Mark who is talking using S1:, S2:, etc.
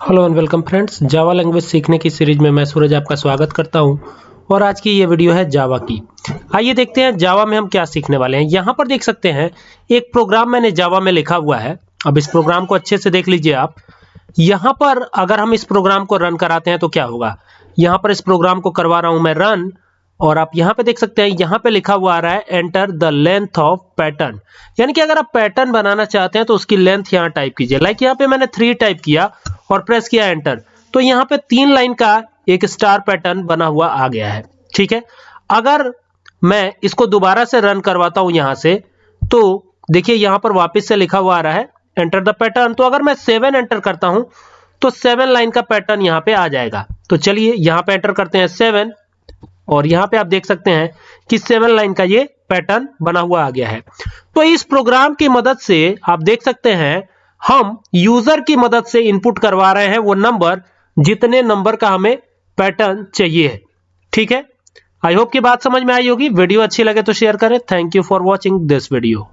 S1: Hello and welcome friends Java language सीखने की series में मैं सूरज आपका स्वागत करता हूँ। और आज की ये वीडियो है जावा की। आइए देखते हैं जावा में हम क्या सीखने वाले हैं। यहाँ पर देख सकते हैं, एक प्रोग्राम मैंने जावा में लिखा हुआ है। अब इस प्रोग्राम को अच्छे से देख लीजिए आप। यहाँ पर अगर हम इस प्रोग्राम को रन कराते हैं तो क्या होगा? यहाँ पर इस प्रोग्राम को करवा रहा हूँ मैं रन और आप यहाँ पे देख सकते हैं, यहाँ पे लिखा हुआ आ रहा है enter the length of pattern यानी कि अगर आप पैटर्न बनाना चाहते हैं तो उसकी लेंथ यहाँ टाइप कीजिए। लाइक यहाँ पे मैंने थ्री टाइप किया। और प्रेस किया एंटर तो यहाँ पे तीन लाइन का एक स्टार पैटर्न बना हुआ आ गया है। ठीक है? अगर मैं इसको दोबारा से रन करवाता हूँ यहाँ से तो देखिए यहाँ पर वापस से लिखा हुआ आ रहा है एंटर द पैटर्न तो अगर मैं सेवन एंटर करता हूँ तो सेवन लाइन का पैटर्न यहाँ पे आ जाएगा। तो चलिए यहाँ पे एंटर करते हैं सेवन और यहाँ पे आप देख सकते हैं कि सेवन लाइन का ये पैटर्न बना हुआ आ गया है। तो इस प्रोग्राम की मदद से आप देख सकते हैं हम यूज़र की मदद से इनपुट करवा रहे हैं वो नंबर जितने नंबर का हमें पैटर्न चाहिए ठीक है? आई होप की बात समझ में आई होगी। वीडियो अच्छी लगे तो शेयर करें। Thank you for watching this video